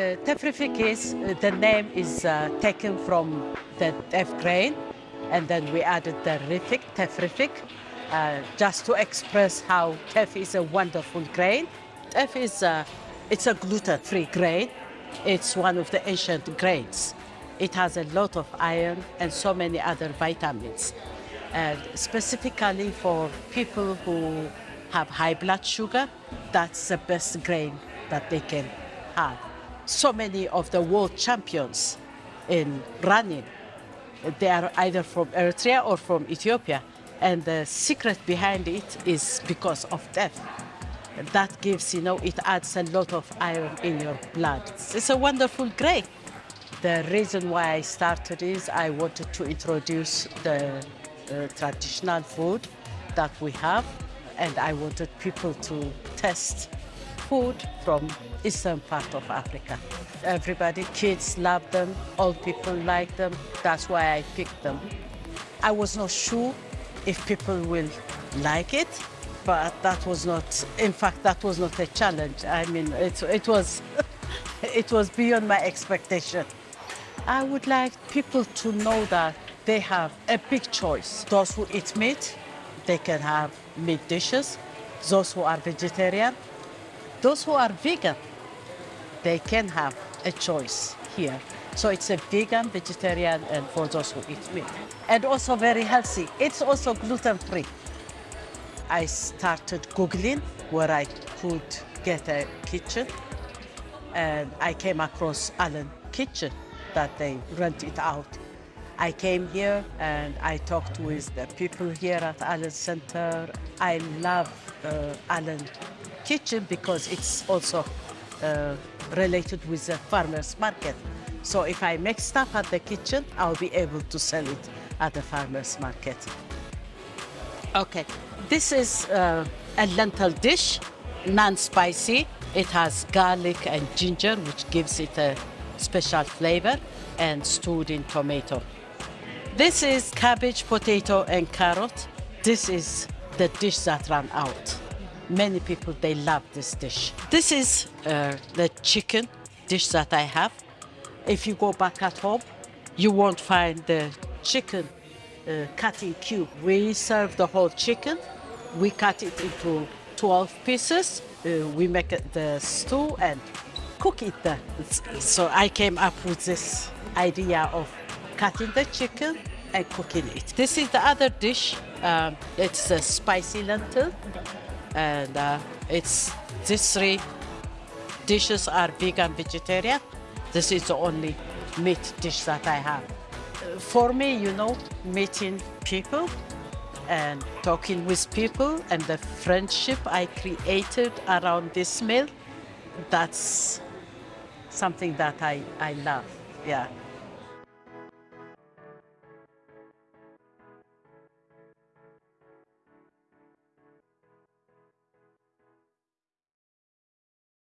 uh, Tefrifik is, uh, the name is uh, taken from the teff grain, and then we added the rifik, Tefrifik, uh, just to express how teff is a wonderful grain. Teff is uh, it's a gluten-free grain. It's one of the ancient grains. It has a lot of iron and so many other vitamins. And specifically for people who have high blood sugar, that's the best grain that they can have. So many of the world champions in running, they are either from Eritrea or from Ethiopia. And the secret behind it is because of teff. That gives, you know, it adds a lot of iron in your blood. It's a wonderful grain. The reason why I started is I wanted to introduce the uh, traditional food that we have and I wanted people to test food from eastern part of Africa. Everybody, kids love them, old people like them. That's why I picked them. I was not sure if people will like it, but that was not, in fact, that was not a challenge. I mean, it, it was, it was beyond my expectation. I would like people to know that they have a big choice. Those who eat meat, they can have meat dishes. Those who are vegetarian, those who are vegan, they can have a choice here. So it's a vegan, vegetarian, and for those who eat meat. And also very healthy. It's also gluten-free. I started Googling where I could get a kitchen, and I came across Allen Kitchen that they rent it out. I came here and I talked with the people here at Allen Center. I love uh, Allen Kitchen because it's also uh, related with the farmer's market. So if I make stuff at the kitchen, I'll be able to sell it at the farmer's market. Okay, this is uh, a lentil dish, non-spicy. It has garlic and ginger, which gives it a special flavor, and stewed in tomato. This is cabbage, potato, and carrot. This is the dish that ran out. Many people, they love this dish. This is uh, the chicken dish that I have. If you go back at home, you won't find the chicken uh, cut in cube. We serve the whole chicken. We cut it into 12 pieces. Uh, we make the stew and cook it there. So I came up with this idea of cutting the chicken and cooking it. This is the other dish. Um, it's a spicy lentil and uh, it's these three dishes are vegan vegetarian. This is the only meat dish that i have. For me you know meeting people and talking with people and the friendship i created around this meal that's something that i i love yeah